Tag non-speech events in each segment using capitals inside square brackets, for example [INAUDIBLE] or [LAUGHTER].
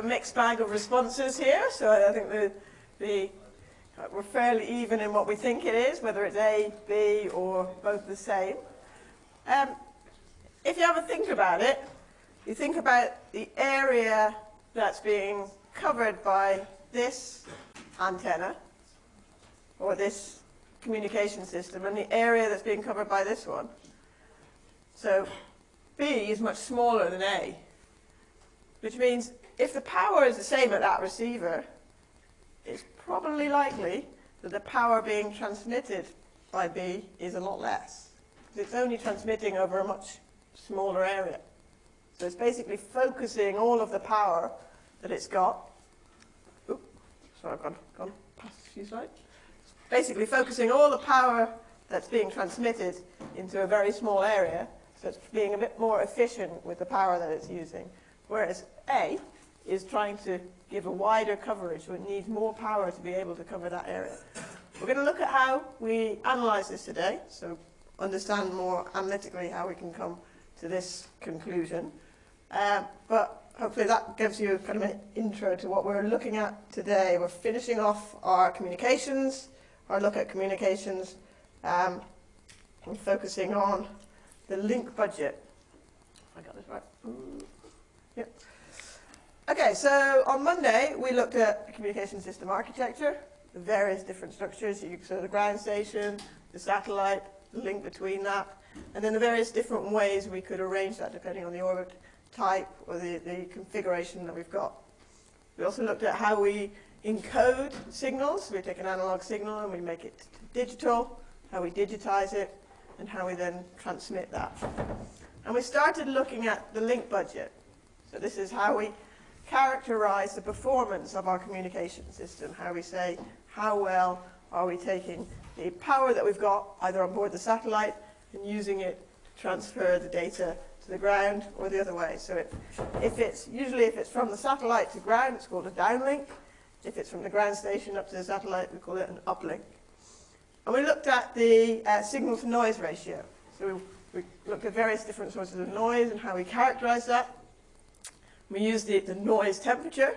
a mixed bag of responses here. So I think the, the we're fairly even in what we think it is, whether it's A, B, or both the same. Um, if you a think about it, you think about the area that's being covered by this antenna, or this communication system, and the area that's being covered by this one. So B is much smaller than A, which means if the power is the same at that receiver, it's probably likely that the power being transmitted by B is a lot less. It's only transmitting over a much smaller area. So it's basically focusing all of the power that it's got. Oops, sorry, I've gone, gone past a few slides. Basically focusing all the power that's being transmitted into a very small area, so it's being a bit more efficient with the power that it's using. Whereas A is trying to give a wider coverage, so it needs more power to be able to cover that area. We're going to look at how we analyze this today, so understand more analytically how we can come to this conclusion. Uh, but hopefully that gives you kind of an intro to what we're looking at today. We're finishing off our communications, our look at communications, um, and focusing on the link budget. I got this right. Yep. Okay, so on Monday we looked at communication system architecture, the various different structures, so the ground station, the satellite, the link between that, and then the various different ways we could arrange that depending on the orbit type or the, the configuration that we've got. We also looked at how we encode signals. We take an analog signal and we make it digital, how we digitize it, and how we then transmit that. And we started looking at the link budget. So this is how we characterize the performance of our communication system, how we say how well are we taking the power that we've got either on board the satellite and using it to transfer the data to the ground or the other way. So it, if it's, usually if it's from the satellite to ground, it's called a downlink. If it's from the ground station up to the satellite, we call it an uplink. And we looked at the uh, signal to noise ratio. So we, we looked at various different sources of noise and how we characterize that. We use the, the noise temperature,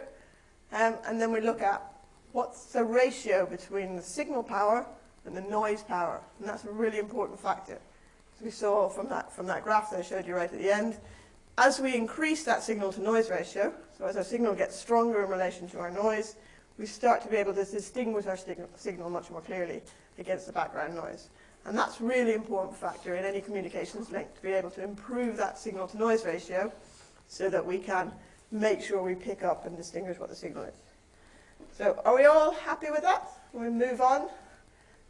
um, and then we look at what's the ratio between the signal power and the noise power. And that's a really important factor. As we saw from that, from that graph that I showed you right at the end, as we increase that signal to noise ratio, so as our signal gets stronger in relation to our noise, we start to be able to distinguish our signal, much more clearly against the background noise. And that's a really important factor in any communications link, to be able to improve that signal to noise ratio so that we can make sure we pick up and distinguish what the signal is. So are we all happy with that? We move on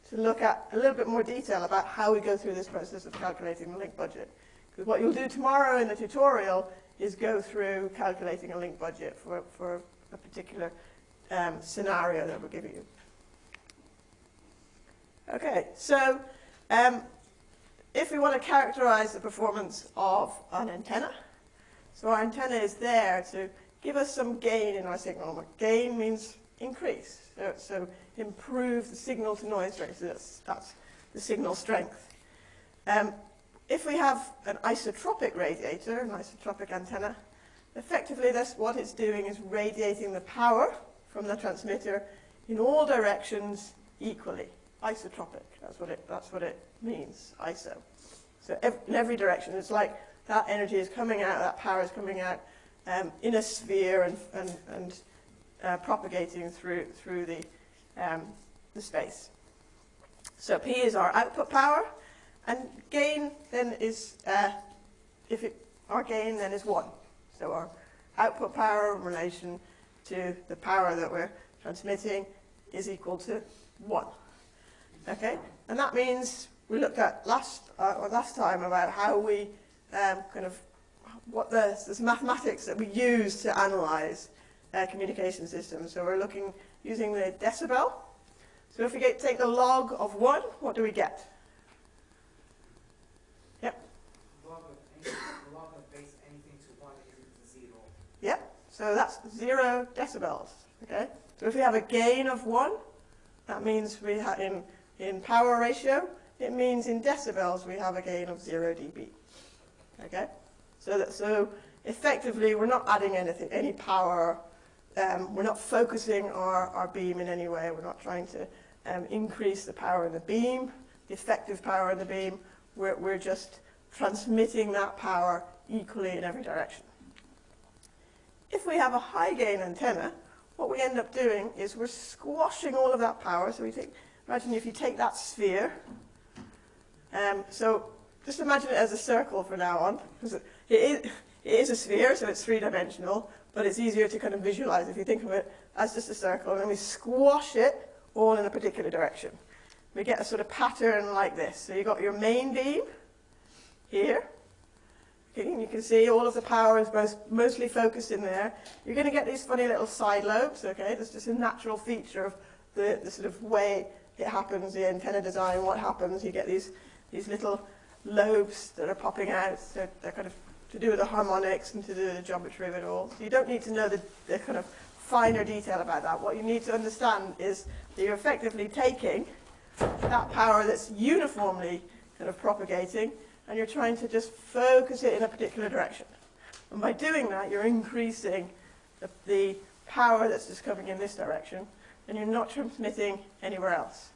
to look at a little bit more detail about how we go through this process of calculating the link budget. Because what you'll do tomorrow in the tutorial is go through calculating a link budget for, for a particular um, scenario that we're giving you. Okay, so um, if we want to characterize the performance of an antenna, so our antenna is there to give us some gain in our signal. Gain means increase, so, so improve the signal to noise ratio. That's, that's the signal strength. Um, if we have an isotropic radiator, an isotropic antenna, effectively that's what it's doing is radiating the power from the transmitter in all directions equally. Isotropic, that's what it, that's what it means, iso. So ev in every direction, it's like that energy is coming out, that power is coming out um, in a sphere and, and, and uh, propagating through, through the, um, the space. So P is our output power, and gain then is, uh, if it, our gain then is 1. So our output power in relation to the power that we're transmitting is equal to 1. Okay, and that means we looked at last, uh, last time about how we um, kind of what the, the mathematics that we use to analyze uh, communication systems. So we're looking using the decibel. So if we get, take the log of 1, what do we get? Yep. Log of, anything, log of base anything to 1 is 0. Yep. So that's 0 decibels. Okay. So if we have a gain of 1, that means we have in, in power ratio, it means in decibels we have a gain of 0 dB. Okay? So, that, so effectively, we're not adding anything, any power um, we're not focusing our, our beam in any way. We're not trying to um, increase the power of the beam, the effective power of the beam. We're, we're just transmitting that power equally in every direction. If we have a high gain antenna, what we end up doing is we're squashing all of that power. So we take, imagine if you take that sphere, um, so just imagine it as a circle for now on. It, is, it is a sphere, so it's three-dimensional, but it's easier to kind of visualize if you think of it as just a circle. And then we squash it all in a particular direction. We get a sort of pattern like this. So you've got your main beam here. Okay, you can see all of the power is most, mostly focused in there. You're going to get these funny little side lobes, okay? That's just a natural feature of the, the sort of way it happens, the antenna design, what happens. You get these, these little lobes that are popping out. So they're kind of to do with the harmonics and to do with the geometry of it all. So you don't need to know the, the kind of finer detail about that. What you need to understand is that you're effectively taking that power that's uniformly kind of propagating and you're trying to just focus it in a particular direction. And by doing that, you're increasing the, the power that's just coming in this direction, and you're not transmitting anywhere else.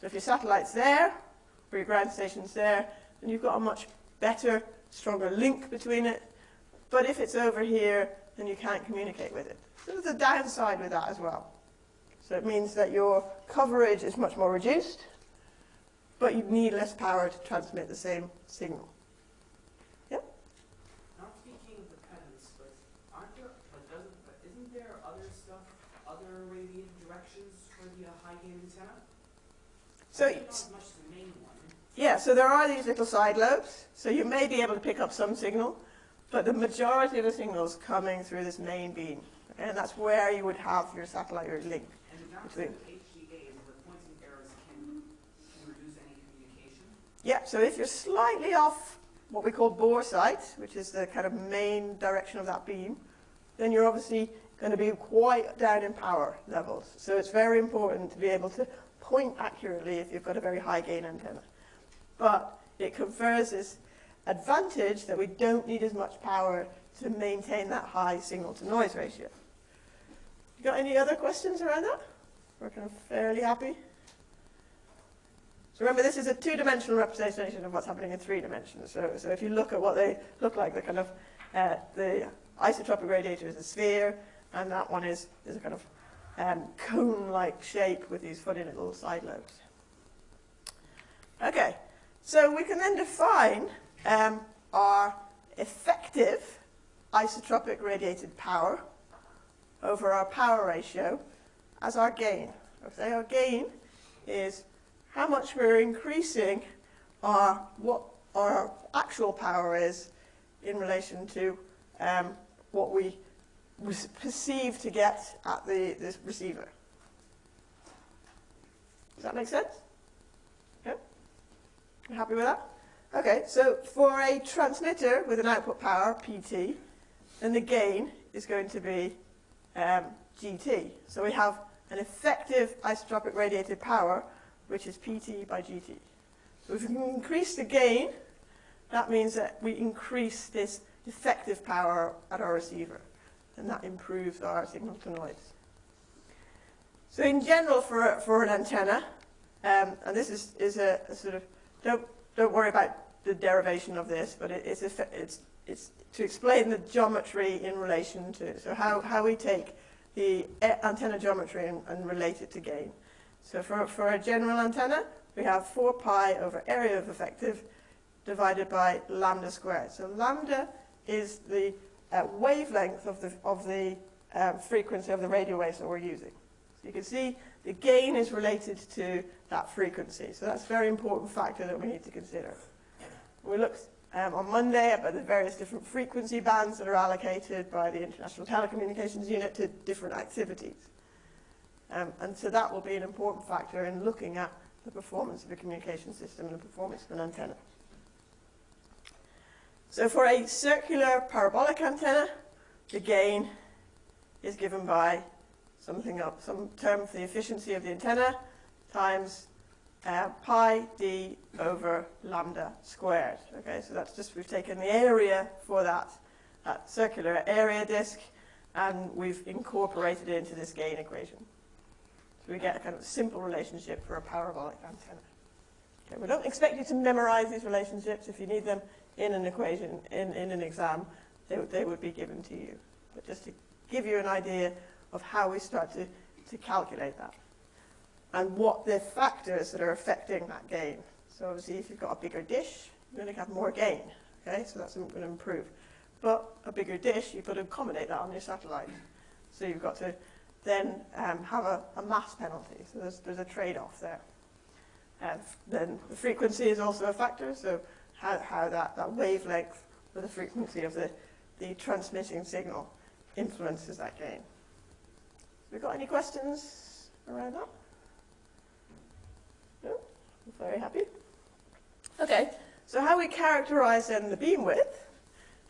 So if your satellite's there, or your ground station's there, then you've got a much better, stronger link between it. But if it's over here, then you can't communicate with it. So there's a downside with that as well. So it means that your coverage is much more reduced, but you need less power to transmit the same signal. Yep? Not speaking of the pedants, but aren't there, but doesn't, but isn't there other stuff, other radiated directions for the uh, high gain antenna? So, Maybe not as much as the main one. Yeah, so there are these little side lobes, so you may be able to pick up some signal, but the majority of the signal's coming through this main beam. And that's where you would have your satellite or link. And Between- the HGA, the pointing errors can, can reduce any communication. Yeah, so if you're slightly off what we call bore sight, which is the kind of main direction of that beam, then you're obviously going to be quite down in power levels. So it's very important to be able to point accurately if you've got a very high gain antenna. But it confers this advantage that we don't need as much power to maintain that high signal to noise ratio. You got any other questions around that? We're kind of fairly happy. So remember, this is a two-dimensional representation of what's happening in three dimensions. So, so if you look at what they look like, the kind of uh, the isotropic radiator is a sphere, and that one is, is a kind of um, cone-like shape with these funny little side lobes. Okay, so we can then define um, our effective isotropic radiated power over our power ratio as our gain. Okay, our gain is how much we're increasing our what our actual power is in relation to um, what we perceive to get at the, the receiver. Does that make sense? You happy with that? Okay, so for a transmitter with an output power, PT, then the gain is going to be um, GT. So we have an effective isotropic radiated power, which is PT by GT. So if we can increase the gain, that means that we increase this effective power at our receiver, and that improves our signal to noise. So in general, for, for an antenna, um, and this is, is a, a sort of, don't, don't worry about the derivation of this, but it, it's, it's, it's to explain the geometry in relation to, so how, how we take the antenna geometry and, and relate it to gain. So for, for a general antenna, we have 4 pi over area of effective divided by lambda squared. So lambda is the uh, wavelength of the, of the um, frequency of the radio waves that we're using. So you can see the gain is related to that frequency. So that's a very important factor that we need to consider. We looked um, on Monday about the various different frequency bands that are allocated by the International Telecommunications Union to different activities. Um, and so that will be an important factor in looking at the performance of a communication system and the performance of an antenna. So for a circular parabolic antenna, the gain is given by something up, some term for the efficiency of the antenna times uh, pi d over lambda squared. Okay, so that's just we've taken the area for that, that circular area disk, and we've incorporated it into this gain equation. So we get a kind of simple relationship for a parabolic antenna. Okay, we don't expect you to memorize these relationships. If you need them in an equation, in, in an exam, they, they would be given to you. But just to give you an idea of how we start to, to calculate that and what the factors that are affecting that gain. So obviously if you've got a bigger dish, you're going to have more gain. Okay, so that's going to improve. But a bigger dish, you've got to accommodate that on your satellite. So you've got to then um, have a, a mass penalty. So there's, there's a trade-off there. And then the frequency is also a factor, so how, how that, that wavelength or the frequency of the, the transmitting signal influences that gain. We've got any questions around that? No? I'm very happy. Okay, so how we characterize then the beam width,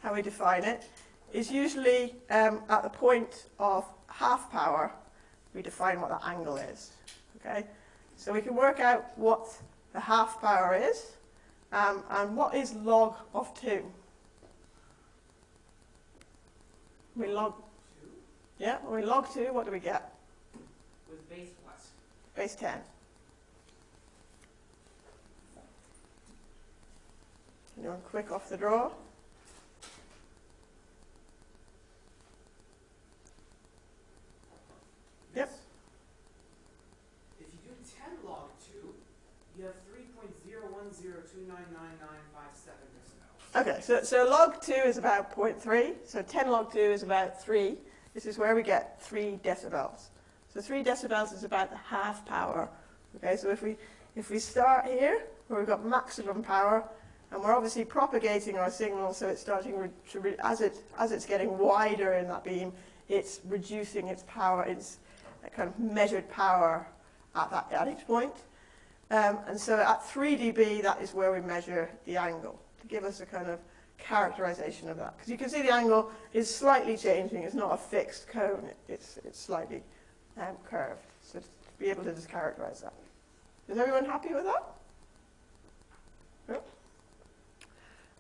how we define it, is usually um, at the point of half power, we define what the angle is. Okay, so we can work out what the half power is, um, and what is log of 2? We log, Two yeah, when we log 2, what do we get? with base what? Base 10. Anyone quick off the draw? Yep. If you do ten log two, you have three point zero one zero two nine nine nine five seven. Okay, so, so log 2 is about 0.3, so 10 log 2 is about 3. This is where we get 3 decibels. So 3 decibels is about the half power. Okay, so if we, if we start here, where we've got maximum power, and we're obviously propagating our signal, so it's starting to, as, it, as it's getting wider in that beam, it's reducing its power, its kind of measured power at, that, at each point. Um, and so at 3 dB, that is where we measure the angle to give us a kind of characterization of that. Because you can see the angle is slightly changing. It's not a fixed cone. It, it's, it's slightly um, curved. So to be able to just characterize that. Is everyone happy with that? Yep.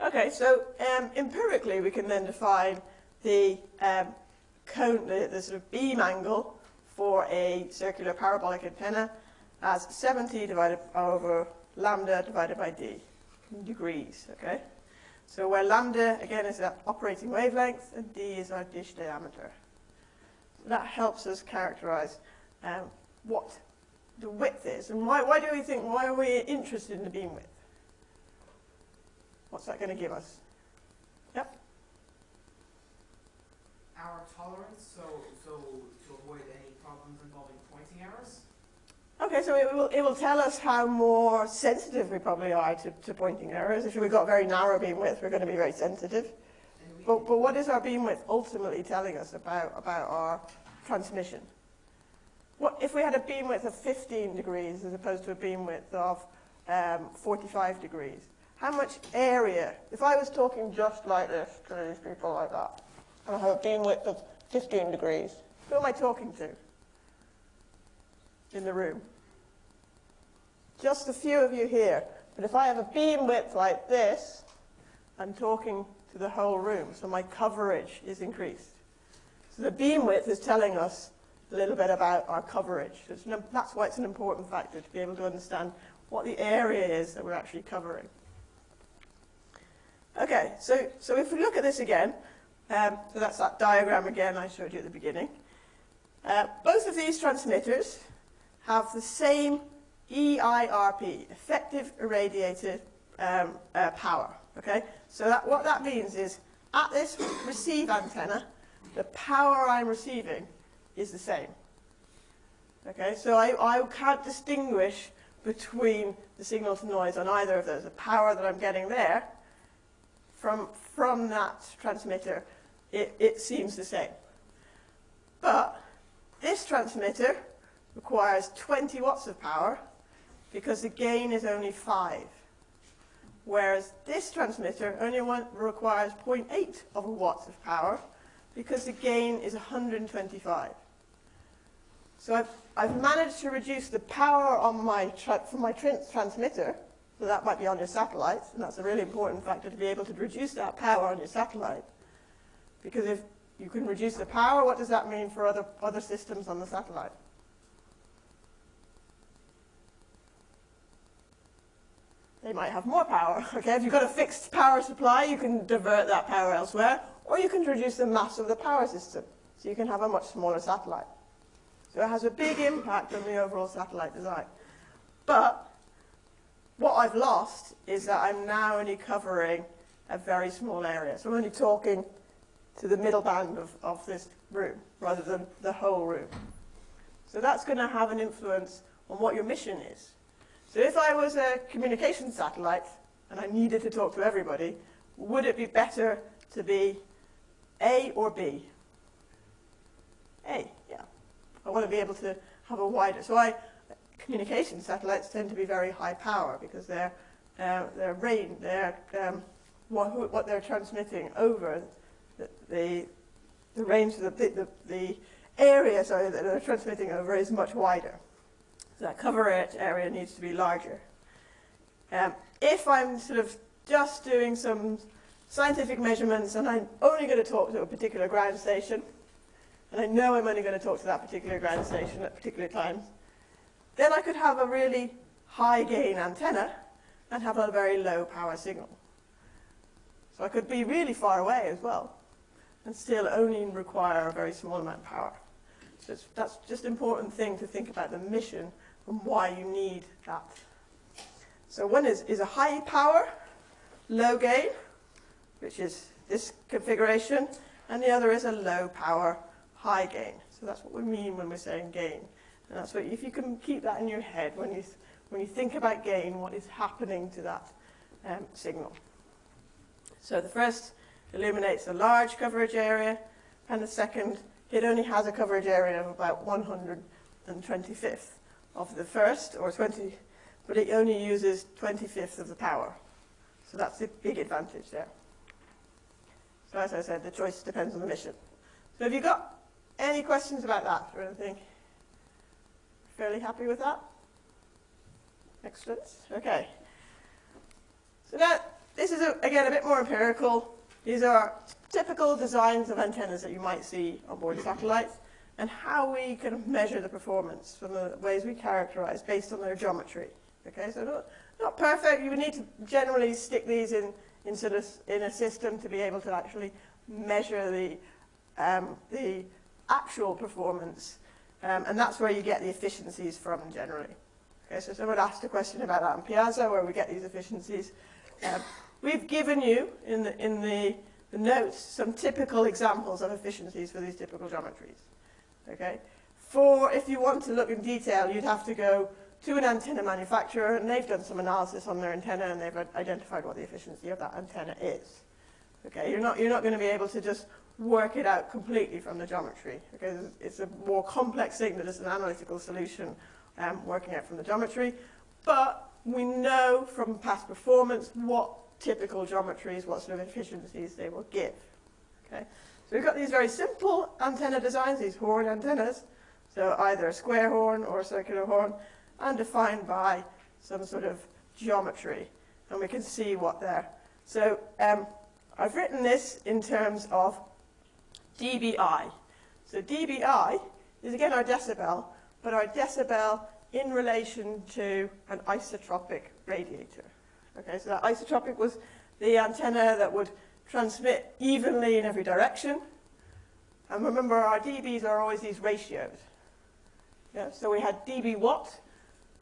Okay, so um, empirically we can then define the um, cone, the, the sort of beam angle for a circular parabolic antenna as 70 divided over lambda divided by d degrees, okay? So where lambda, again, is our operating wavelength, and d is our dish diameter. So that helps us characterize um, what the width is. And why, why do we think, why are we interested in the beam width? What's that going to give us? Yep. Our tolerance, so, so to avoid any problems involving pointing errors. Okay, so it will, it will tell us how more sensitive we probably are to, to pointing errors. If we've got very narrow beam width, we're going to be very sensitive. But, but what is our beam width ultimately telling us about, about our transmission? What, if we had a beam width of 15 degrees as opposed to a beam width of um, 45 degrees, how much area, if I was talking just like this to these people like that, and I have a beam width of 15 degrees, who am I talking to in the room? Just a few of you here. But if I have a beam width like this, I'm talking to the whole room, so my coverage is increased. So the beam width is telling us a little bit about our coverage. It's an, that's why it's an important factor, to be able to understand what the area is that we're actually covering. Okay, so, so if we look at this again, um, so that's that diagram again I showed you at the beginning. Uh, both of these transmitters have the same EIRP, effective irradiated um, uh, power. Okay, so that, what that means is at this receive antenna, the power I'm receiving is the same. Okay, so I, I can't distinguish between the signal to noise on either of those. The power that I'm getting there from, from that transmitter, it, it seems the same. But this transmitter requires 20 watts of power because the gain is only 5. Whereas this transmitter only one, requires 0.8 of a watt of power because the gain is 125. So I've, I've managed to reduce the power on my tra from my tr transmitter, so that might be on your satellite, and that's a really important factor to be able to reduce that power on your satellite. Because if, you can reduce the power. What does that mean for other, other systems on the satellite? They might have more power. [LAUGHS] Okay, if you've got a fixed power supply, you can divert that power elsewhere, or you can reduce the mass of the power system, so you can have a much smaller satellite. So it has a big impact on the overall satellite design. But what I've lost is that I'm now only covering a very small area. So I'm only talking to the middle band of, of this room rather than the whole room. So that's going to have an influence on what your mission is. So if I was a communication satellite and I needed to talk to everybody, would it be better to be A or B? A, yeah. I want to be able to have a wider, so I, communication satellites tend to be very high power because they're, uh, their range, their, um, what, what they're transmitting over the, the, the range, the, the, the area sorry, that they're transmitting over is much wider. So that coverage area needs to be larger. Um, if I'm sort of just doing some scientific measurements and I'm only going to talk to a particular ground station, and I know I'm only going to talk to that particular ground station at particular times, then I could have a really high gain antenna and have a very low power signal. So I could be really far away as well and still only require a very small amount of power. So that's just an important thing to think about the mission and why you need that. So one is, is a high power, low gain, which is this configuration, and the other is a low power, high gain. So that's what we mean when we're saying gain. And that's what, if you can keep that in your head when you, when you think about gain, what is happening to that um, signal. So the first illuminates a large coverage area, and the second, it only has a coverage area of about 125th of the first, or 20, but it only uses 25th of the power. So that's a big advantage there. So as I said, the choice depends on the mission. So have you got any questions about that or anything? Fairly happy with that? Excellent. Okay. So that this is, a, again, a bit more empirical. These are typical designs of antennas that you might see on board satellites and how we can measure the performance from the ways we characterize based on their geometry. Okay, so not, not perfect. You would need to generally stick these in, in, sort of, in a system to be able to actually measure the, um, the actual performance. Um, and that's where you get the efficiencies from generally. Okay, so someone asked a question about that on Piazza, where we get these efficiencies. Um, we've given you, in the, in the, the notes, some typical examples of efficiencies for these typical geometries. Okay? For, if you want to look in detail, you'd have to go to an antenna manufacturer, and they've done some analysis on their antenna, and they've identified what the efficiency of that antenna is. Okay, you're not, you're not going to be able to just work it out completely from the geometry. Okay, it's a more complex thing that is an analytical solution um, working out from the geometry. But we know from past performance what typical geometries, what sort of efficiencies they will give. Okay, so we've got these very simple antenna designs, these horn antennas. So either a square horn or a circular horn, and defined by some sort of geometry. And we can see what they're. So um, I've written this in terms of dBi. So dBi is again our decibel, but our decibel in relation to an isotropic radiator. Okay, so that isotropic was the antenna that would transmit evenly in every direction. And remember, our dBs are always these ratios. Yeah, so we had dB watt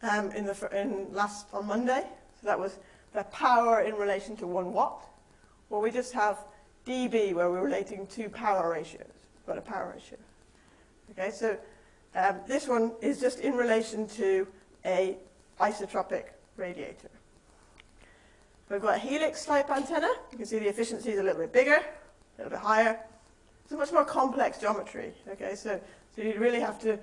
um, in the in last on Monday. So that was the power in relation to one watt. Well, we just have dB where we're relating two power ratios. We've got a power ratio. Okay, so um, this one is just in relation to a isotropic radiator. We've got a helix type antenna. You can see the efficiency is a little bit bigger, a little bit higher. It's a much more complex geometry. Okay, so, so you really have to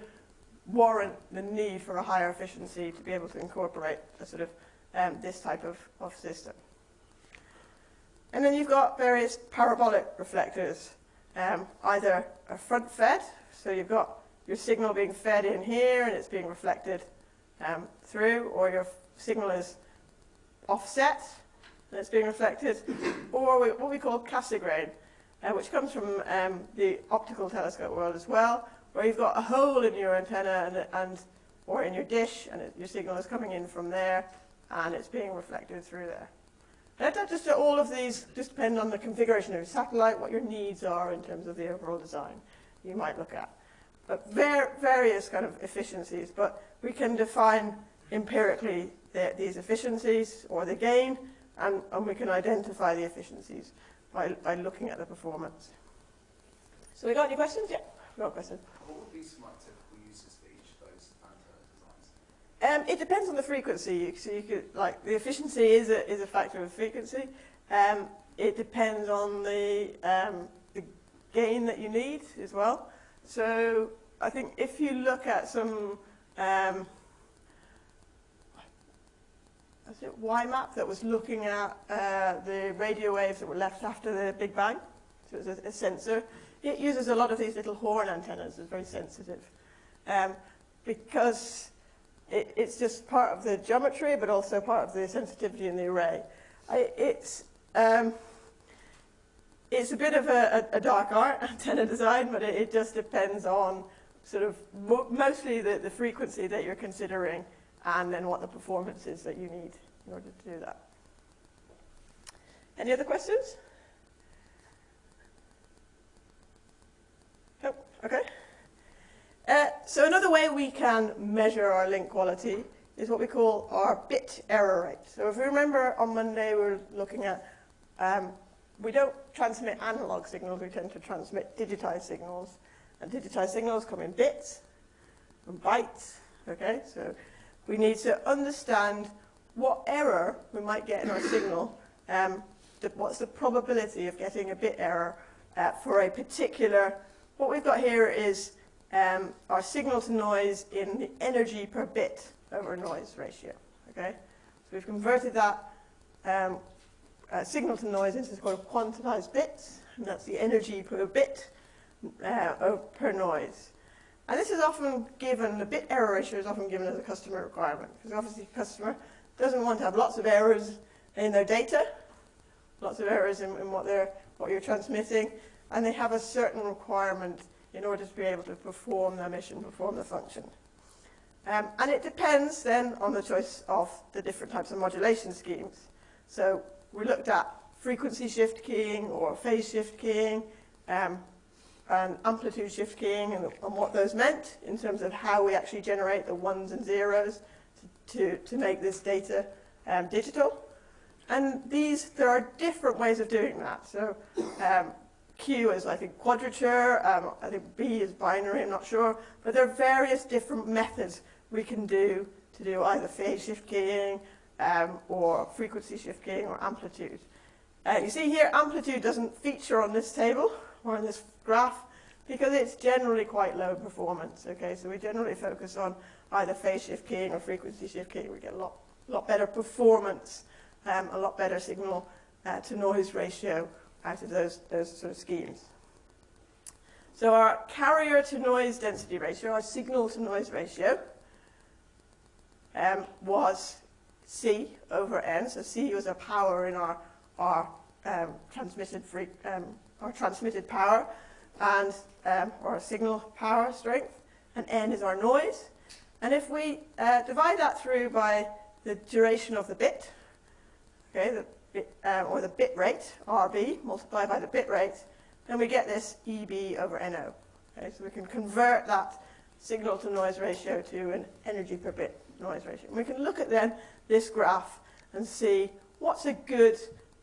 warrant the need for a higher efficiency to be able to incorporate a sort of um, this type of, of system. And then you've got various parabolic reflectors, um, either a front fed, so you've got your signal being fed in here and it's being reflected um, through, or your signal is offset and it's being reflected, or what we call Cassegrain. uh, which comes from um, the optical telescope world as well, where you've got a hole in your antenna and, and or in your dish, and it, your signal is coming in from there, and it's being reflected through there. That just all of these just depend on the configuration of your satellite, what your needs are in terms of the overall design you might look at. But var various kind of efficiencies, but we can define empirically the, these efficiencies or the gain, and, and we can identify the efficiencies by, by looking at the performance. So we got any questions? Yeah, we got a question. What would be some like, typical uses for each of those antenna designs? Um, it depends on the frequency. So you could, like, the efficiency is a, is a factor of frequency. Um, it depends on the, um, the gain that you need as well. So I think if you look at some, um, was it WMAP that was looking at uh, the radio waves that were left after the Big Bang? So it was a, a sensor. It uses a lot of these little horn antennas. It's very sensitive. Um, because it, it's just part of the geometry, but also part of the sensitivity in the array. I, it's, um, it's a bit of a, a, a dark art, [LAUGHS] antenna design, but it, it just depends on sort of mo mostly the, the frequency that you're considering and then what the performance is that you need in order to do that. Any other questions? Oh, okay. Uh, so another way we can measure our link quality is what we call our bit error rate. So if you remember on Monday we were looking at, um, we don't transmit analog signals, we tend to transmit digitized signals. And digitized signals come in bits and bytes, okay? So we need to understand what error we might get in our signal, um, the, what's the probability of getting a bit error uh, for a particular, what we've got here is um, our signal to noise in the energy per bit over noise ratio, okay? So we've converted that um, uh, signal to noise into sort of quantized bits, and that's the energy per bit uh, per noise. And this is often given, the bit error ratio is often given as a customer requirement, because obviously the customer doesn't want to have lots of errors in their data, lots of errors in, in what, they're, what you're transmitting, and they have a certain requirement in order to be able to perform their mission, perform the function. Um, and it depends then on the choice of the different types of modulation schemes. So we looked at frequency shift keying or phase shift keying, um, and amplitude shift keying and, and, what those meant in terms of how we actually generate the ones and zeros to, to, to make this data um, digital. And these, there are different ways of doing that. So um, Q is, I think, quadrature. Um, I think B is binary, I'm not sure. But there are various different methods we can do to do either phase shift keying um, or frequency shift keying or amplitude. Uh, you see here, amplitude doesn't feature on this table or on this graph because it's generally quite low performance. Okay, so we generally focus on either phase shift keying or frequency shift keying. We get a lot, lot better performance, um, a lot better signal uh, to noise ratio out of those, those sort of schemes. So our carrier to noise density ratio, our signal to noise ratio, um, was C over N. So C was our power in our, our um, transmitted free, um, our transmitted power and um, our signal power strength, and N is our noise. And if we uh, divide that through by the duration of the bit, okay, the bit, uh, or the bit rate, RB, multiplied by the bit rate, then we get this EB over NO. Okay, so we can convert that signal to noise ratio to an energy per bit noise ratio. And we can look at then this graph and see what's a good,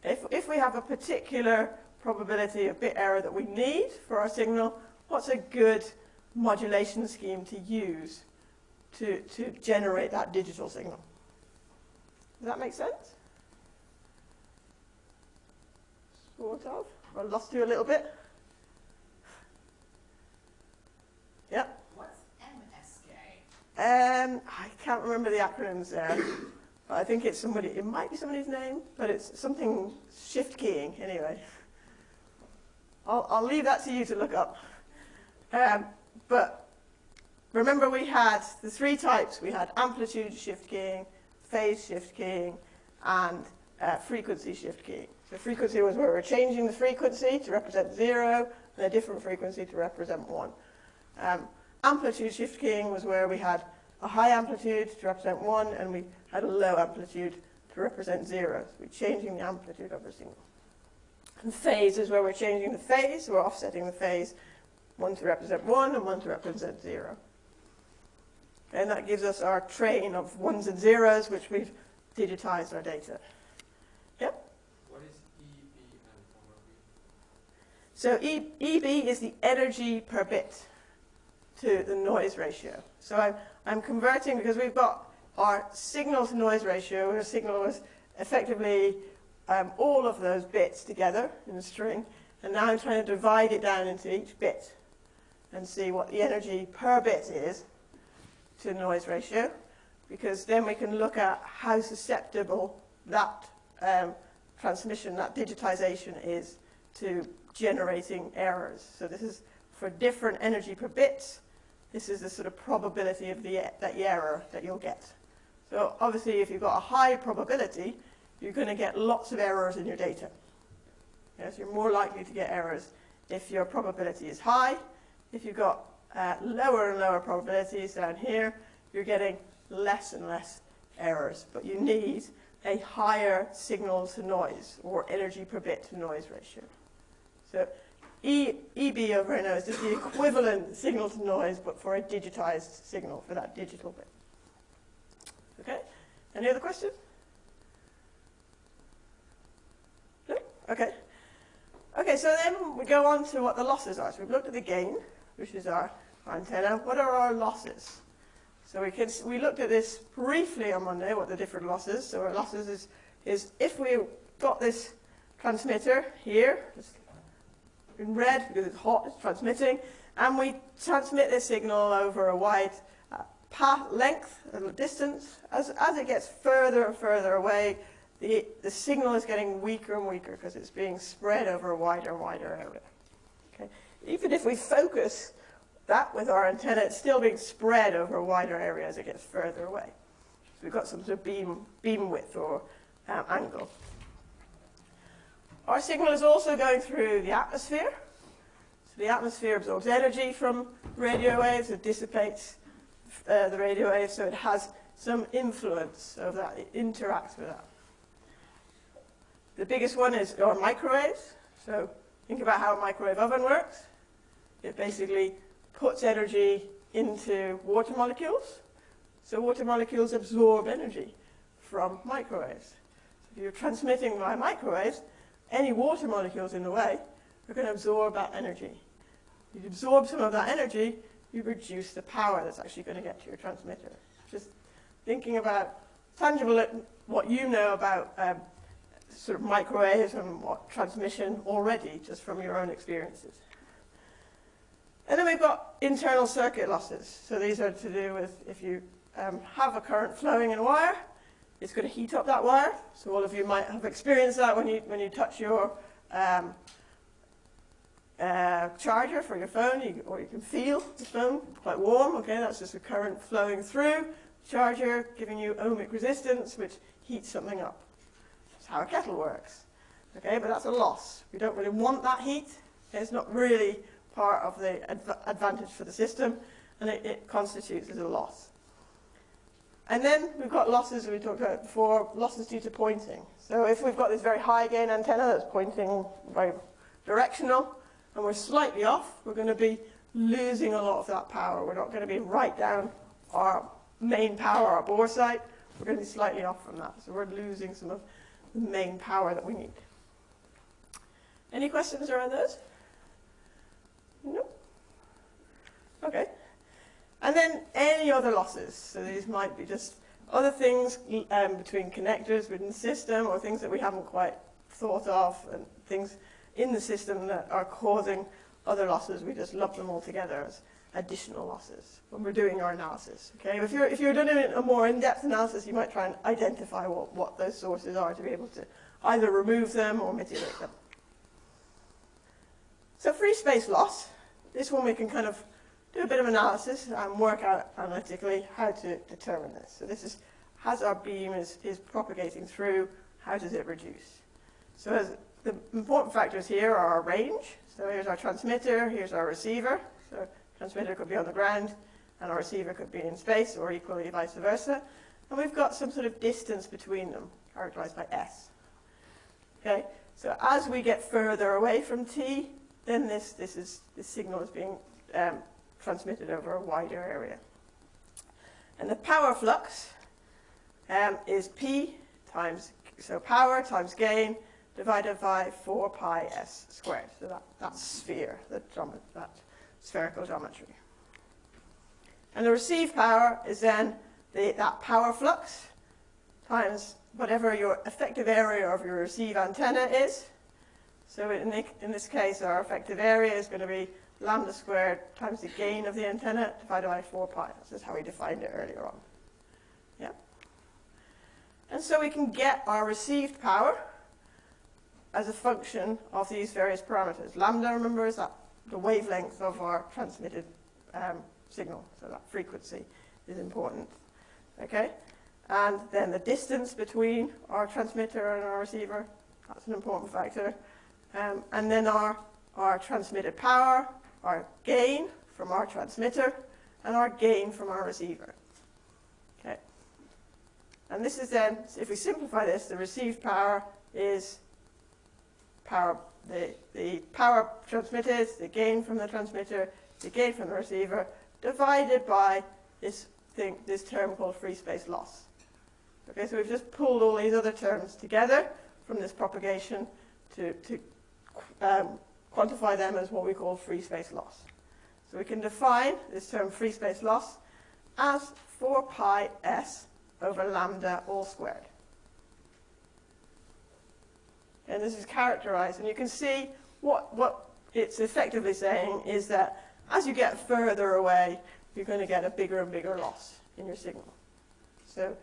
if, if we have a particular probability of bit error that we need for our signal, what's a good modulation scheme to use to, to generate that digital signal. Does that make sense? Sort of. I lost you a little bit. Yeah. What's MSK? Um, I can't remember the acronyms there. but I think it's somebody, it might be somebody's name, but it's something shift keying anyway. I'll, I'll leave that to you to look up. Um, but remember we had the three types. We had amplitude shift keying, phase shift keying, and uh, frequency shift keying. So frequency was where we're changing the frequency to represent zero, and a different frequency to represent one. Um, amplitude shift keying was where we had a high amplitude to represent one, and we had a low amplitude to represent zero. So we're changing the amplitude of a signal. And phase is where we're changing the phase, so we're offsetting the phase, one to represent one and one to represent zero. And that gives us our train of ones and zeros, which we've digitized our data. What is EB and over B? So e, EB is the energy per bit to the noise ratio. So I'm, I'm converting because we've got our signal to noise ratio, where signal was effectively um, all of those bits together in a string, and now I'm trying to divide it down into each bit and see what the energy per bit is to noise ratio, because then we can look at how susceptible that um, transmission, that digitization is to generating errors. So this is for different energy per bit. This is the sort of probability of the, that error that you'll get. So obviously, if you've got a high probability, you're going to get lots of errors in your data. Yes, you're more likely to get errors if your probability is high. If you've got uh, lower and lower probabilities down here, you're getting less and less errors. But you need a higher signal to noise or energy per bit to noise ratio. So e, EB over NO is just the equivalent signal to noise, but for a digitized signal, for that digital bit. Okay? Any other questions? No? Okay. Okay, so then we go on to what the losses are. So we've looked at the gain, which is our, antenna. What are our losses? So we, can, we looked at this briefly on Monday, what the different losses. So our losses is, is if we got this transmitter here, in red because it's hot, it's transmitting, and we transmit this signal over a wide uh, path length and distance. As, as it gets further and further away, the, the signal is getting weaker and weaker because it's being spread over a wider and wider area. Okay? Even if we focus that with our antenna, it's still being spread over a wider area as it gets further away. So we've got some sort of beam, beam width or um, angle. Our signal is also going through the atmosphere. So the atmosphere absorbs energy from radio waves, it dissipates uh, the radio waves, so it has some influence of that, it interacts with that. The biggest one is our microwaves. So think about how a microwave oven works. It basically puts energy into water molecules. So water molecules absorb energy from microwaves. So if you're transmitting by microwaves, any water molecules in the way are going to absorb that energy. You absorb some of that energy, you reduce the power that's actually going to get to your transmitter. Just thinking about tangible, what you know about um, sort of microwaves and what transmission already, just from your own experiences. And then we've got internal circuit losses. So these are to do with if you um, have a current flowing in a wire, it's going to heat up that wire. So all of you might have experienced that when you, when you touch your um, uh, charger for your phone, you, or you can feel the phone quite warm. Okay, that's just a current flowing through. The charger giving you ohmic resistance, which heats something up. That's how a kettle works. Okay, but that's a loss. We don't really want that heat. It's not really part of the adv advantage for the system, and it, it constitutes as a loss. And then we've got losses we talked about before, losses due to pointing. So if we've got this very high gain antenna that's pointing very directional, and we're slightly off, we're going to be losing a lot of that power. We're not going to be right down our main power, our bore sight. We're going to be slightly off from that. So we're losing some of the main power that we need. Any questions around those? No. Okay. And then any other losses. So these might be just other things um, between connectors within the system or things that we haven't quite thought of and things in the system that are causing other losses. We just lump them all together as additional losses when we're doing our analysis. Okay, if you're, if you're doing a more in-depth analysis, you might try and identify what, what those sources are to be able to either remove them or mitigate them. So free space loss, this one we can kind of do a bit of analysis and work out analytically how to determine this. So this is, as our beam is, is propagating through, how does it reduce? So as the important factors here are our range. So here's our transmitter, here's our receiver. So transmitter could be on the ground and our receiver could be in space or equally vice versa. And we've got some sort of distance between them, characterized by s. Okay, so as we get further away from t, then this, this, is, this signal is being um, transmitted over a wider area. And the power flux um, is P times, so power times gain divided by 4 pi s squared. So that, that sphere, that, spherical geometry. And the received power is then the, that power flux times whatever your effective area of your receive antenna is. So in, the, in this case, our effective area is going to be lambda squared times the gain of the antenna divided by 4 pi. This is how we defined it earlier on. Yeah. And so we can get our received power as a function of these various parameters. Lambda, remember, is that the wavelength of our transmitted um, signal, so that frequency is important. Okay? And then the distance between our transmitter and our receiver, that's an important factor. Um, and then our, our transmitted power, our gain from our transmitter, and our gain from our receiver. Okay. And this is then, if we simplify this, the received power is power, the, the power transmitted, the gain from the transmitter, the gain from the receiver, divided by this thing, this term called free space loss. Okay, so we've just pulled all these other terms together from this propagation to, to um, quantify them as what we call free space loss. So we can define this term free space loss as 4 pi s over lambda all squared. And this is characterized, and you can see what, what it's effectively saying is that as you get further away, you're going to get a bigger and bigger loss in your signal. So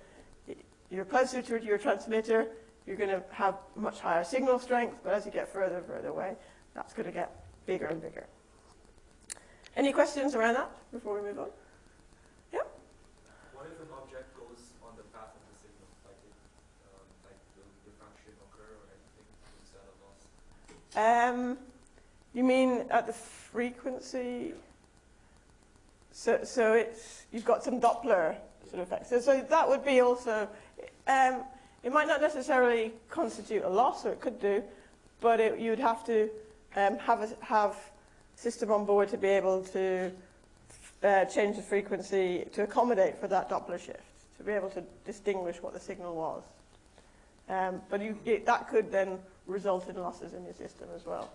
you're closer to your transmitter, you're going to have much higher signal strength, but as you get further and further away, that's going to get bigger and bigger. Any questions around that before we move on? Yeah? What if an object goes on the path of the signal, like it, um, like will diffraction occur or anything instead of loss? Um, you mean at the frequency? So, so it's, you've got some Doppler sort of effect. So, so that would be also, um, it might not necessarily constitute a loss, or it could do, but it, you'd have to um, have a have system on board to be able to uh, change the frequency to accommodate for that Doppler shift, to be able to distinguish what the signal was. Um, but you, it, that could then result in losses in your system as well,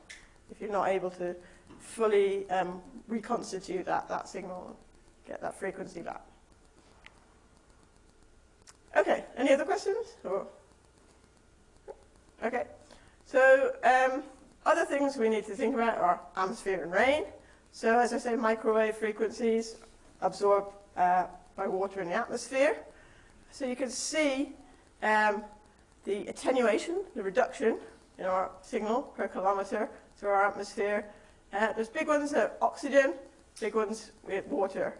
if you're not able to fully um, reconstitute that, that signal, get that frequency back. Okay, any other questions? Or? Okay, so um, other things we need to think about are atmosphere and rain. So as I say, microwave frequencies absorbed uh, by water in the atmosphere. So you can see um, the attenuation, the reduction in our signal per kilometer through our atmosphere. Uh, there's big ones at oxygen, big ones with water,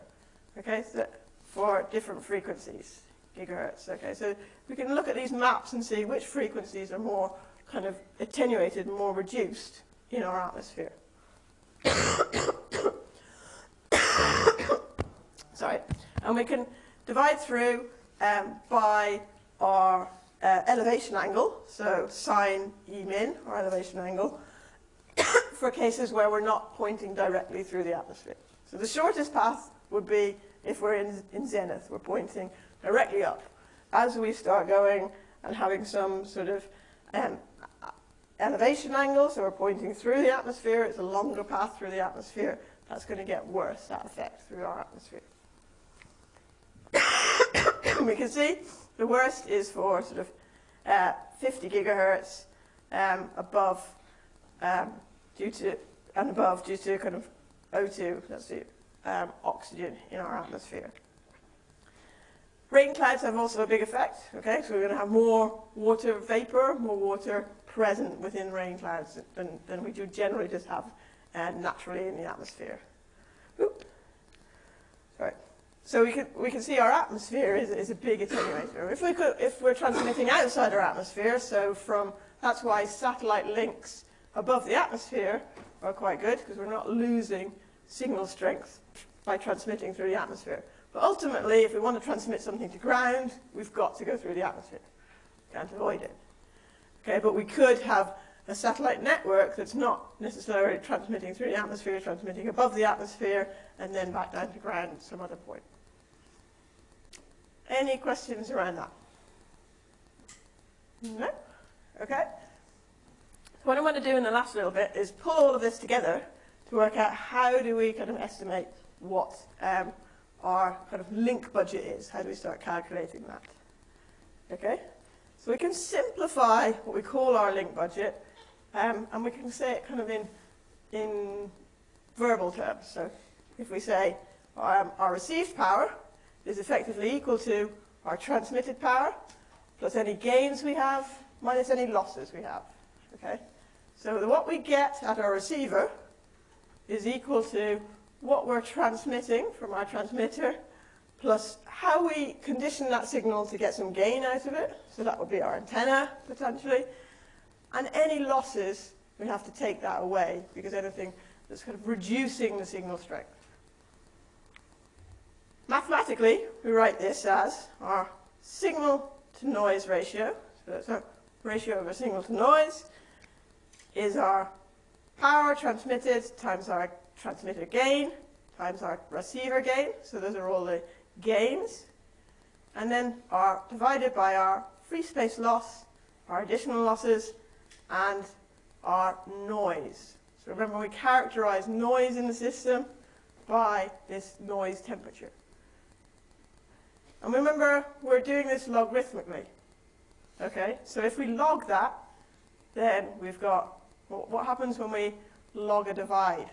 okay, so for different frequencies, gigahertz. Okay, so we can look at these maps and see which frequencies are more kind of attenuated and more reduced in our atmosphere. [COUGHS] Sorry. And we can divide through um, by our uh, elevation angle, so sine E min, our elevation angle, [COUGHS] for cases where we're not pointing directly through the atmosphere. So the shortest path would be if we're in, in zenith, we're pointing directly up. As we start going and having some sort of um, elevation angle, so we're pointing through the atmosphere, it's a longer path through the atmosphere, that's going to get worse, that effect through our atmosphere. [COUGHS] we can see the worst is for sort of uh, 50 gigahertz um, above, um, due to, and above due to kind of O2, that's the um, oxygen in our atmosphere. Rain clouds have also a big effect, okay? So we're going to have more water vapor, more water present within rain clouds than, than we do generally just have uh, naturally in the atmosphere. Oop. So we can, we can see our atmosphere is, is a big attenuator. If, we could, if we're transmitting outside our atmosphere, so from That's why satellite links above the atmosphere are quite good because we're not losing signal strength by transmitting through the atmosphere. But ultimately, if we want to transmit something to ground, we've got to go through the atmosphere. Can't avoid it. Okay, but we could have a satellite network that's not necessarily transmitting through the atmosphere, transmitting above the atmosphere, and then back down to ground at some other point. Any questions around that? No? Okay. What I want to do in the last little bit is pull all of this together to work out how do we kind of estimate what um, our kind of link budget is. How do we start calculating that? Okay? So we can simplify what we call our link budget, um, and we can say it kind of in, in verbal terms. So if we say um, our received power is effectively equal to our transmitted power plus any gains we have minus any losses we have. Okay? So what we get at our receiver is equal to what we're transmitting from our transmitter plus how we condition that signal to get some gain out of it. So that would be our antenna, potentially. And any losses, we have to take that away because anything that's kind of reducing the signal strength. Mathematically, we write this as our signal to noise ratio. So that's our ratio of a signal to noise is our power transmitted times our transmitter gain times our receiver gain. So those are all the gains. And then our divided by our free space loss, our additional losses, and our noise. So remember we characterize noise in the system by this noise temperature. And remember, we're doing this logarithmically. Okay, so if we log that, then we've got, what happens when we log a divide?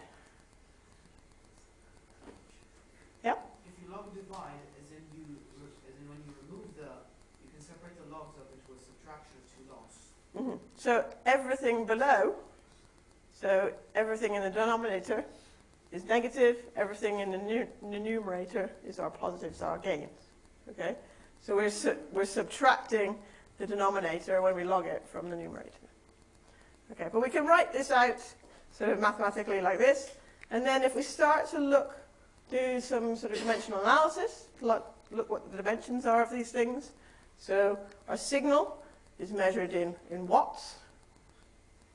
Yeah? As in you, as in when you remove the, you can separate the logs up into a subtraction of two logs. Mm -hmm. So everything below, so everything in the denominator is negative, everything in the, the numerator is our positives, our gains. Okay? So we're, su we're subtracting the denominator when we log it from the numerator. Okay, but we can write this out sort of mathematically like this, and then if we start to look, do some sort of dimensional analysis, look, look what the dimensions are of these things. So our signal is measured in, in watts.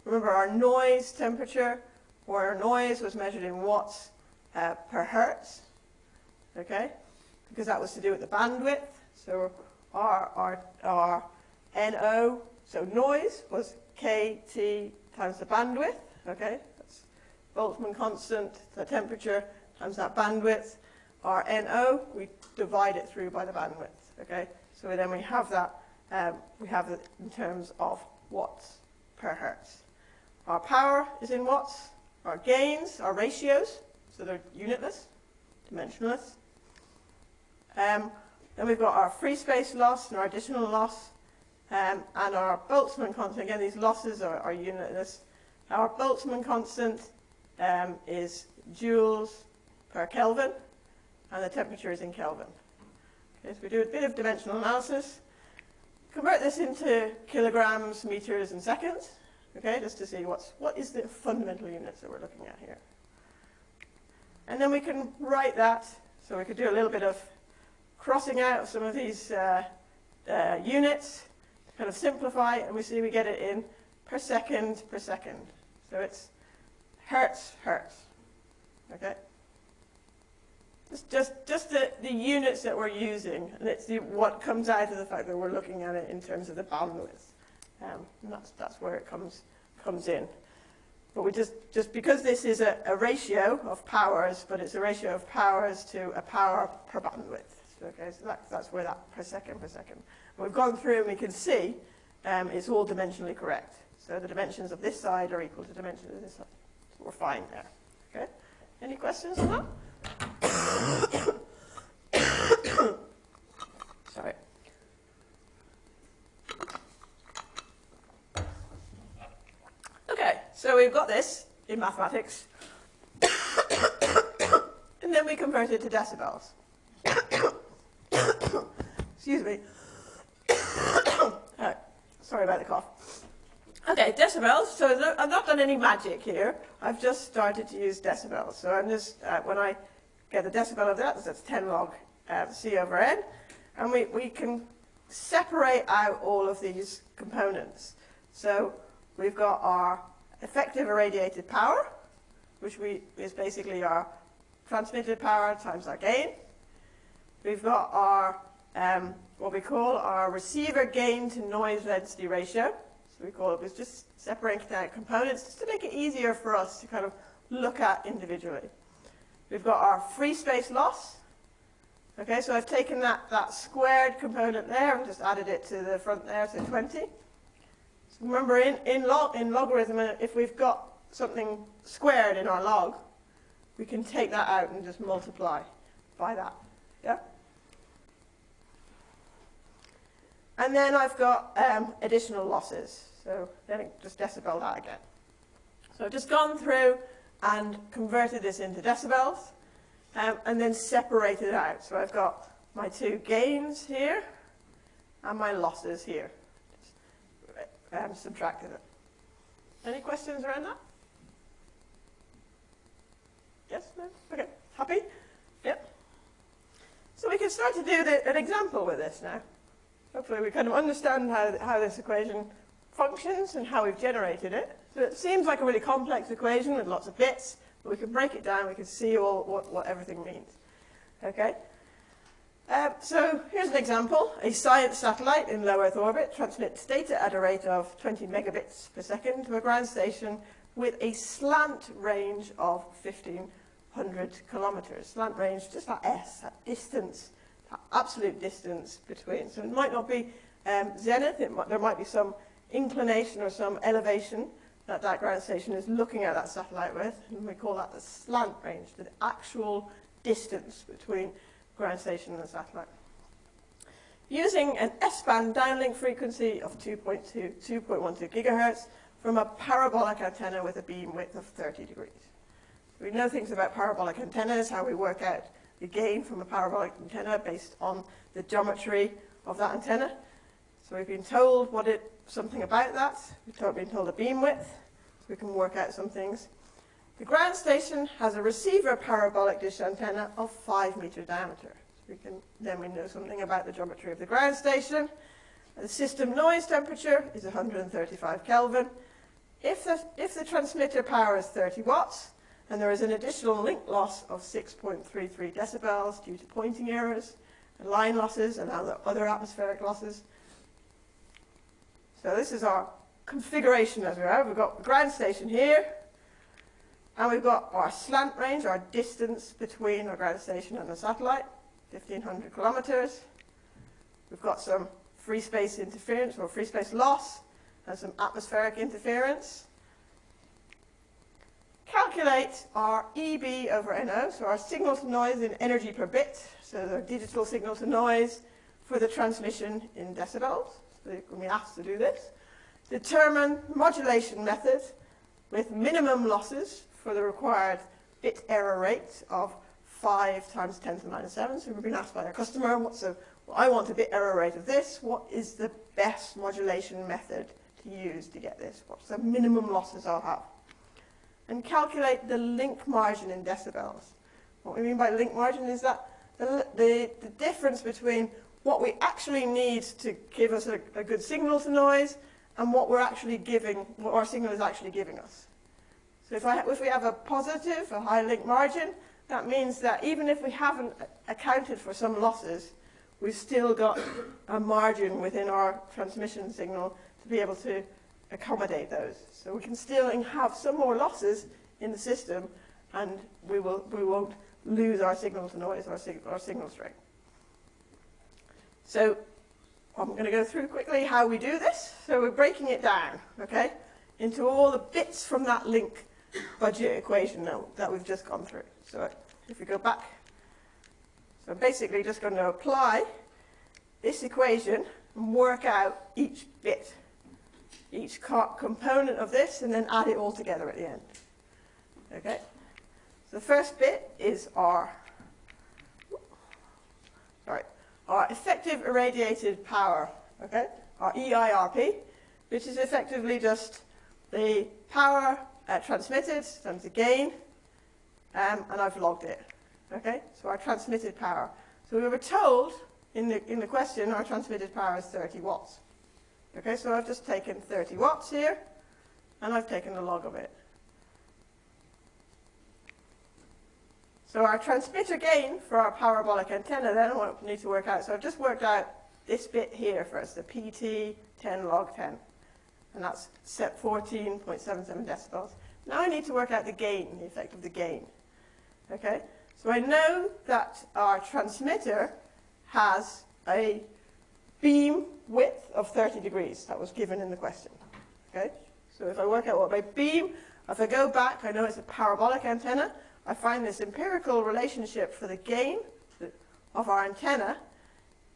Remember our noise temperature, or our noise was measured in watts uh, per hertz, okay? Because that was to do with the bandwidth. So our, our, our NO, so noise was KT times the bandwidth, okay? That's Boltzmann constant, the temperature times that bandwidth. Our NO, we divide it through by the bandwidth, okay? So then we have that, um, we have it in terms of watts per hertz. Our power is in watts. Our gains are ratios, so they're unitless, dimensionless. Um, then we've got our free space loss and our additional loss. Um, and our Boltzmann constant, again, these losses are, are unitless. Our Boltzmann constant um, is joules per Kelvin, and the temperature is in Kelvin. Okay, so we do a bit of dimensional analysis. Convert this into kilograms, meters, and seconds, okay, just to see what's, what is the fundamental units that we're looking at here. And then we can write that, so we could do a little bit of crossing out some of these uh, uh, units, kind of simplify, and we see we get it in per second per second. So it's hertz, hertz. Okay? It's just, just the, the units that we're using, and it's what comes out of the fact that we're looking at it in terms of the bandwidth. Um, and that's, that's where it comes, comes in. But we just, just because this is a, a ratio of powers, but it's a ratio of powers to a power per bandwidth. Okay, so that, that's where that per second per second. We've gone through and we can see um, it's all dimensionally correct. So the dimensions of this side are equal to the dimensions of this side. So we're fine there. Okay? Any questions on that? Sorry. Okay, so we've got this in mathematics. and then we convert it to decibels. Excuse me. right. Sorry about the cough. Okay, decibels. So I've not done any magic here. I've just started to use decibels. So I'm just, uh, when I get the decibel of that, so that's 10 log uh, C over N. And we, we can separate out all of these components. So we've got our effective irradiated power, which we, is basically our transmitted power times our gain. We've got our, um, what we call our receiver gain to noise density ratio. So we call it, it's just separating out components just to make it easier for us to kind of look at individually. We've got our free space loss. Okay, so I've taken that, that squared component there and just added it to the front there, so 20. So remember, in, in, log, in logarithm, uh, if we've got something squared in our log, we can take that out and just multiply by that. Yeah? And then I've got um, additional losses. So then it just decibel that again. So I've just gone through and converted this into decibels um, and then separated out. So I've got my two gains here and my losses here. Just, um, subtracted it. Any questions around that? Yes? No? Okay. Happy? Yep. So we can start to do the, an example with this now. Hopefully we kind of understand how, how this equation functions and how we've generated it. So it seems like a really complex equation with lots of bits, but we can break it down, we can see all what, what everything means. Okay? Um, so here's an example. A science satellite in low Earth orbit transmits data at a rate of 20 megabits per second to a ground station with a slant range of 1500 kilometers. Slant range, just that S, that distance, that absolute distance between. So it might not be um, zenith, might, there might be some inclination or some elevation that that ground station is looking at that satellite with, and we call that the slant range, the actual distance between ground station and the satellite. Using an S-band downlink frequency of 2.2, 2.12 gigahertz from a parabolic antenna with a beam width of 30 degrees. We know things about parabolic antennas, how we work out the gain from a parabolic antenna based on the geometry of that antenna. So we've been told what it something about that. We've been told a beam width, so we can work out some things. The ground station has a receiver parabolic dish antenna of 5 meter diameter. So we can, then we know something about the geometry of the ground station. The system noise temperature is 135 Kelvin. If the, if the transmitter power is 30 watts, and there is an additional link loss of 6.33 decibels due to pointing errors, line losses, and other atmospheric losses, so this is our configuration as we have. We've got the ground station here, and we've got our slant range, our distance between the ground station and the satellite, 1500 kilometers. We've got some free space interference or free space loss and some atmospheric interference. Calculate our EB over NO, so our signal to noise in energy per bit, so the digital signal to noise for the transmission in decibels to be asked to do this. Determine modulation method with minimum losses for the required bit error rate of 5 times 10 to the minus 7. So we've been asked by our customer, what's a, well, I want a bit error rate of this. What is the best modulation method to use to get this? What's the minimum losses I'll have? And calculate the link margin in decibels. What we mean by link margin is that the, the, the difference between what we actually need to give us a, a good signal to noise and what we're actually giving, what our signal is actually giving us. So if, I, if we have a positive, a high link margin, that means that even if we haven't accounted for some losses, we've still got [COUGHS] a margin within our transmission signal to be able to accommodate those. So we can still have some more losses in the system and we, will, we won't lose our signal to noise, our, sig our signal strength. So I'm going to go through quickly how we do this. So we're breaking it down, okay, into all the bits from that link budget equation now that we've just gone through. So if we go back, so I'm basically just going to apply this equation and work out each bit, each component of this, and then add it all together at the end. Okay? So the first bit is our, our effective irradiated power, okay, our EIRP. which is effectively just the power uh, transmitted times the gain, um, and I've logged it. Okay, so our transmitted power. So we were told in the, in the question our transmitted power is 30 watts. Okay, so I've just taken 30 watts here, and I've taken the log of it. So our transmitter gain for our parabolic antenna then, I need to work out. So I've just worked out this bit here first, the PT 10 log 10. And that's set 14.77 decibels. Now I need to work out the gain, the effect of the gain. Okay? So I know that our transmitter has a beam width of 30 degrees. That was given in the question. Okay? So if I work out what my beam, if I go back, I know it's a parabolic antenna. I find this empirical relationship for the gain of our antenna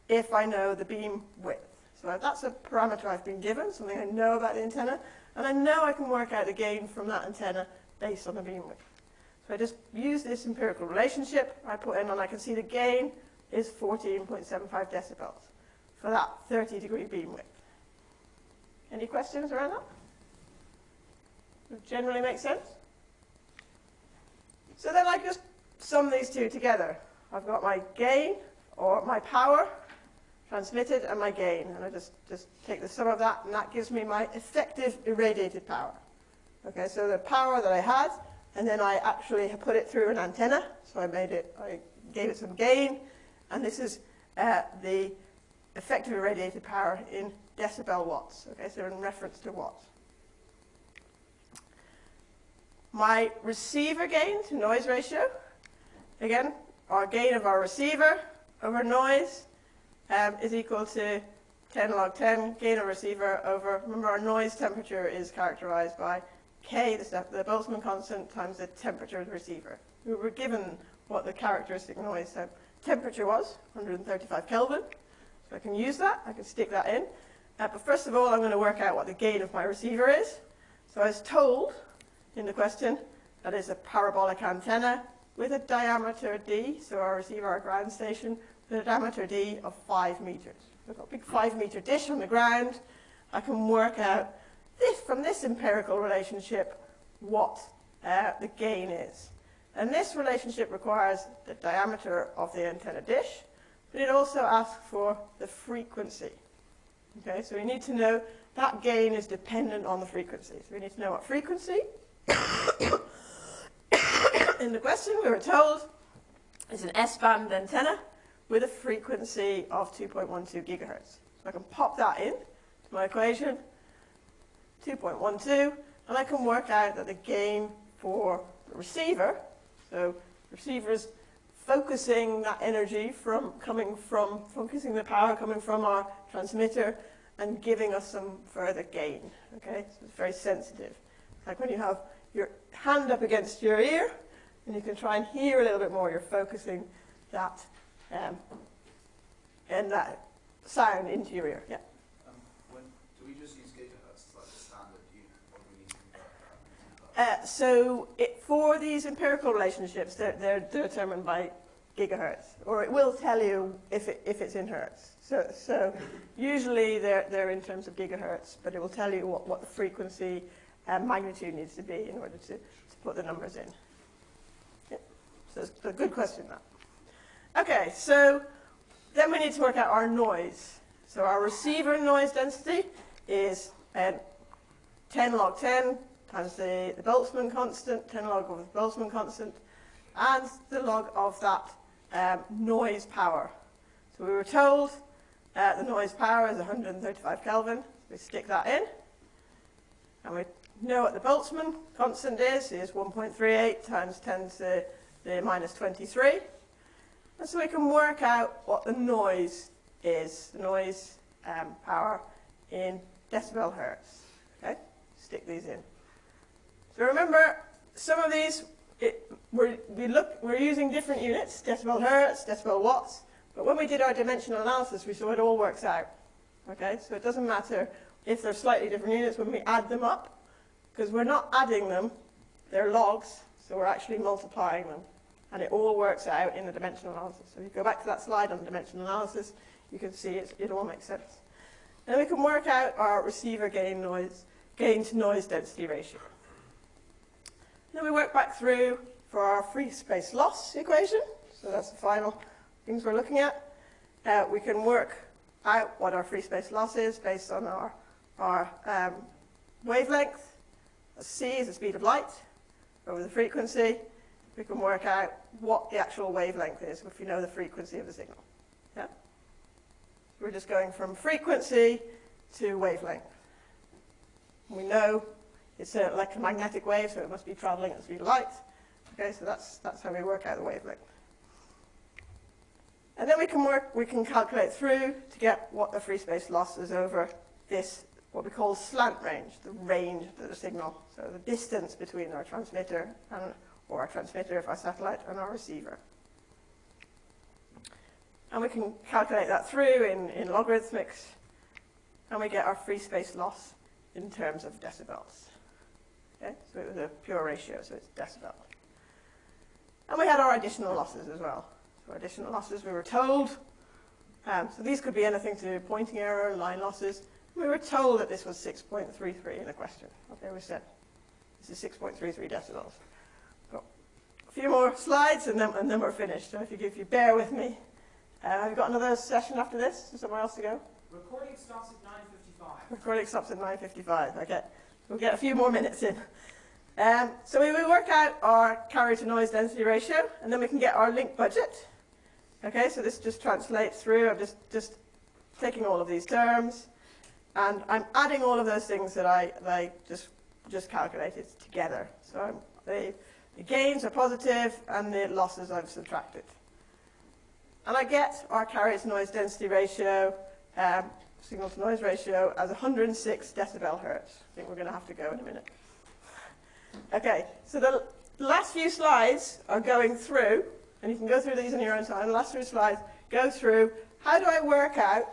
if I know the beam width. So that's a parameter I've been given, something I know about the antenna, and I know I can work out the gain from that antenna based on the beam width. So I just use this empirical relationship I put in, and I can see the gain is 14.75 decibels for that 30 degree beam width. Any questions around that? Generally makes sense? So then I just sum these two together. I've got my gain, or my power, transmitted, and my gain. And I just, just take the sum of that, and that gives me my effective irradiated power. Okay, so the power that I had, and then I actually put it through an antenna. So I made it, I gave it some gain, and this is uh, the effective irradiated power in decibel watts. Okay, so in reference to watts. My receiver gain to noise ratio, again, our gain of our receiver over noise um, is equal to 10 log 10 gain of receiver over, remember our noise temperature is characterized by K, the, the Boltzmann constant, times the temperature of the receiver. We were given what the characteristic noise temperature was, 135 Kelvin. So I can use that, I can stick that in. Uh, but first of all, I'm going to work out what the gain of my receiver is. So I was told in the question that is a parabolic antenna with a diameter d, so our receiver, our ground station, with a diameter d of 5 meters. I've got a big 5 meter dish on the ground. I can work out this, from this empirical relationship what uh, the gain is. And this relationship requires the diameter of the antenna dish, but it also asks for the frequency. Okay, so we need to know that gain is dependent on the frequency. So we need to know what frequency. [COUGHS] In the question, we were told it's an S-band antenna with a frequency of 2.12 gigahertz. So I can pop that in to my equation, 2.12, and I can work out that the gain for the receiver, so receivers focusing that energy from coming from, focusing the power coming from our transmitter and giving us some further gain. Okay, so it's very sensitive. Like when you have your hand up against your ear, and you can try and hear a little bit more, you're focusing that um, and that sound into your ear. Yeah. Um, when, do we just use gigahertz like the standard unit, or do we need to convert that into Uh, so it, for these empirical relationships, they're, they're determined by gigahertz, or it will tell you if, it, if it's in hertz. So, so usually they're, they're in terms of gigahertz, but it will tell you what, what the frequency and magnitude needs to be in order to, to put the numbers in. Yeah. So it's a good question, that. Okay, so then we need to work out our noise. So our receiver noise density is um, 10 log 10 times the, the Boltzmann constant, 10 log of the Boltzmann constant, and the log of that um, noise power. So we were told uh, the noise power is 135 Kelvin. So we stick that in. And we know what the Boltzmann constant is, is 1.38 times 10 to the minus 23. And so we can work out what the noise is, the noise um, power in decibel hertz. Okay, stick these in. So remember, some of these, it, we're, we look, we're using different units, decibel hertz, decibel watts, but when we did our dimensional analysis, we saw it all works out. Okay, so it doesn't matter if they're slightly different units when we add them up, because we're not adding them, they're logs, so we're actually multiplying them. And it all works out in the dimensional analysis. So if you go back to that slide on dimensional analysis, you can see it, it all makes sense. Then we can work out our receiver gain noise, gain to noise density ratio. Then we work back through for our free space loss equation. So that's the final things we're looking at. Uh, we can work out what our free space loss is based on our, our um, wavelength. C is the speed of light over the frequency. We can work out what the actual wavelength is if we know the frequency of the signal. Yeah? We're just going from frequency to wavelength. We know it's an electromagnetic wave, so it must be traveling at the speed of light. Okay, so that's, that's how we work out the wavelength. And then we can work, we can calculate through to get what the free space loss is over this, what we call slant range, the range of the signal. So the distance between our transmitter and, or our transmitter if our satellite and our receiver. And we can calculate that through in, in logarithmics, and we get our free space loss in terms of decibels. Okay, so it was a pure ratio, so it's decibel. And we had our additional losses as well. So additional losses, we were told, um, so these could be anything to do with pointing error, line losses. We were told that this was 6.33 in a question. Okay, we said this is 6.33 decibels. So a few more slides and then, and then we're finished. So if you, if you bear with me. Uh, have you got another session after this? Is somewhere else to go? Recording stops at 9.55. Recording stops at 9.55. Okay, we'll get a few more minutes in. Um, so we will work out our carrier to noise density ratio, and then we can get our link budget. Okay, so this just translates through. I'm just, just taking all of these terms, and I'm adding all of those things that I, that I just, just calculated together. So I'm, the, the gains are positive, and the losses I've subtracted. And I get our carrier to noise density ratio, um, signal to noise ratio, as 106 decibel hertz. I think we're going to have to go in a minute. Okay, so the last few slides are going through, and you can go through these in your own time. The last few slides go through how do I work out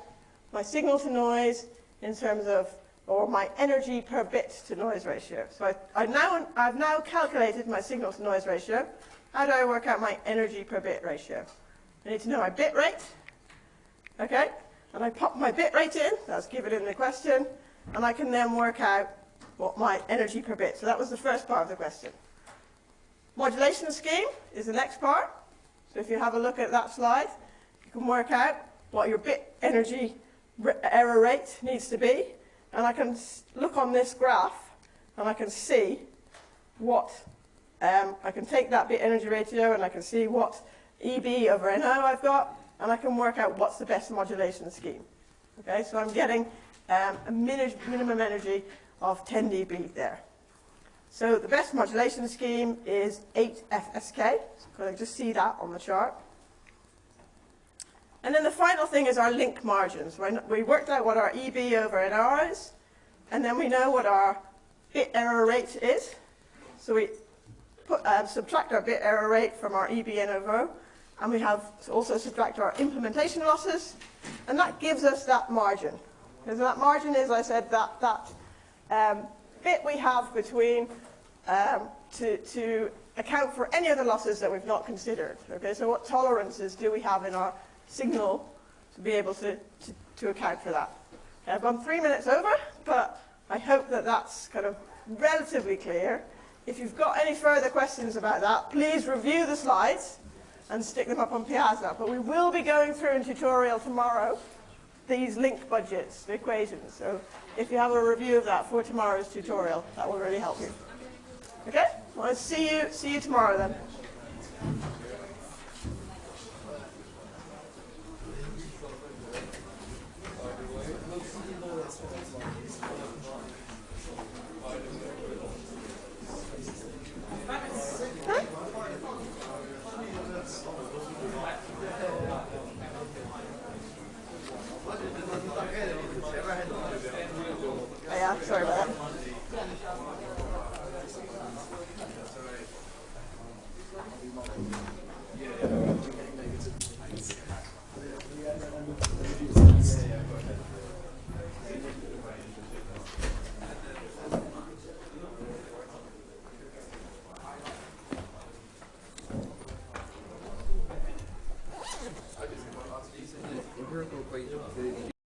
my signal to noise in terms of, or my energy per bit to noise ratio. So I, I now, I've now calculated my signal to noise ratio. How do I work out my energy per bit ratio? I need to know my bit rate. Okay, and I pop my bit rate in, that's given in the question, and I can then work out what my energy per bit. So that was the first part of the question. Modulation scheme is the next part. So if you have a look at that slide, you can work out what your bit energy error rate needs to be. And I can look on this graph and I can see what, um, I can take that bit energy ratio and I can see what EB over NO I've got, and I can work out what's the best modulation scheme. Okay, so I'm getting um, a min minimum energy of 10 dB there. So the best modulation scheme is 8 FSK. So I just see that on the chart. And then the final thing is our link margins. We worked out what our EB over NR is, and then we know what our bit error rate is. So we put, uh, subtract our bit error rate from our EBN over and we have also subtract our implementation losses, and that gives us that margin. Because that margin is, I said, that, that um, bit we have between um, to, to account for any other losses that we've not considered. Okay, so what tolerances do we have in our signal to be able to, to, to account for that? Okay, I've gone three minutes over, but I hope that that's kind of relatively clear. If you've got any further questions about that, please review the slides and stick them up on Piazza. But we will be going through in tutorial tomorrow these link budgets, the equations. So if you have a review of that for tomorrow's tutorial, that will really help you. Okay? Well, see you, see you tomorrow then.